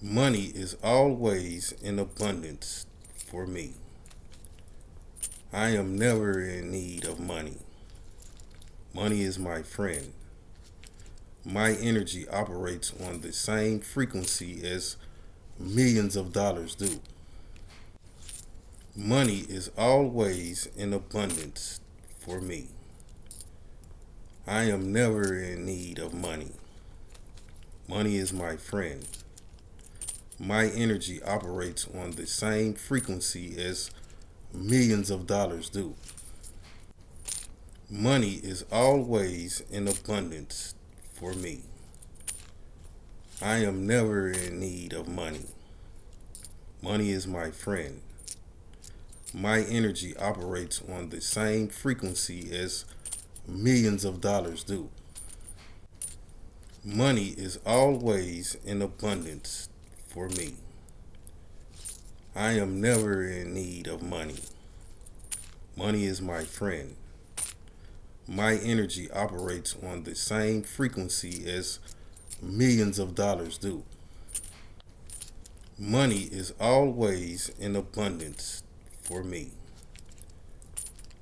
Money is always in abundance for me. I am never in need of money. Money is my friend. My energy operates on the same frequency as millions of dollars do. Money is always in abundance for me. I am never in need of money. Money is my friend. My energy operates on the same frequency as millions of dollars do. Money is always in abundance for me. I am never in need of money. Money is my friend. My energy operates on the same frequency as millions of dollars do. Money is always in abundance for me. I am never in need of money. Money is my friend. My energy operates on the same frequency as millions of dollars do. Money is always in abundance for me.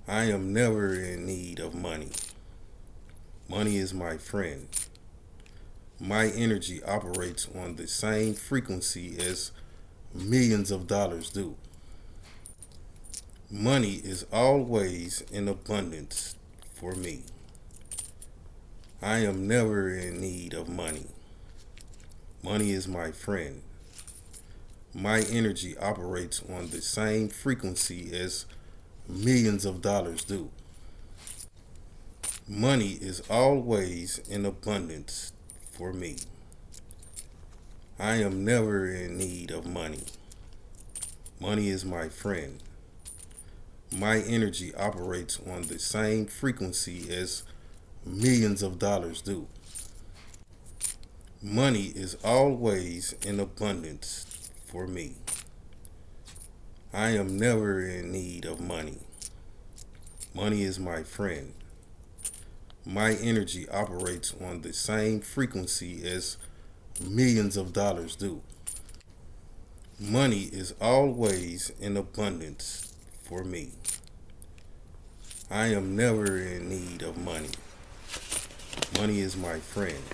I am never in need of money. Money is my friend. My energy operates on the same frequency as millions of dollars do. Money is always in abundance for me. I am never in need of money. Money is my friend. My energy operates on the same frequency as millions of dollars do. Money is always in abundance for me. I am never in need of money. Money is my friend. My energy operates on the same frequency as millions of dollars do. Money is always in abundance for me. I am never in need of money. Money is my friend. My energy operates on the same frequency as millions of dollars do. Money is always in abundance for me. I am never in need of money. Money is my friend.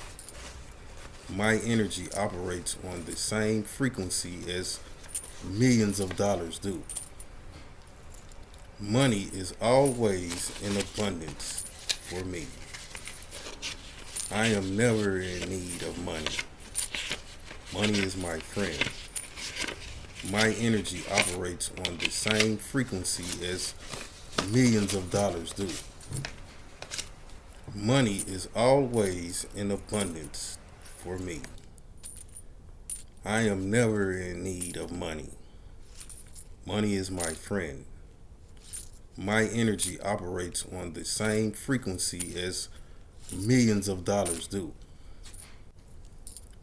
My energy operates on the same frequency as millions of dollars do. Money is always in abundance for me. I am never in need of money. Money is my friend. My energy operates on the same frequency as millions of dollars do. Money is always in abundance for me. I am never in need of money. Money is my friend. My energy operates on the same frequency as millions of dollars do.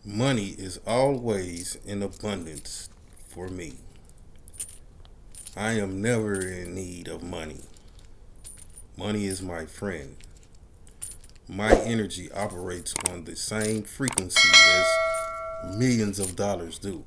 Money is always in abundance for me. I am never in need of money. Money is my friend my energy operates on the same frequency as millions of dollars do.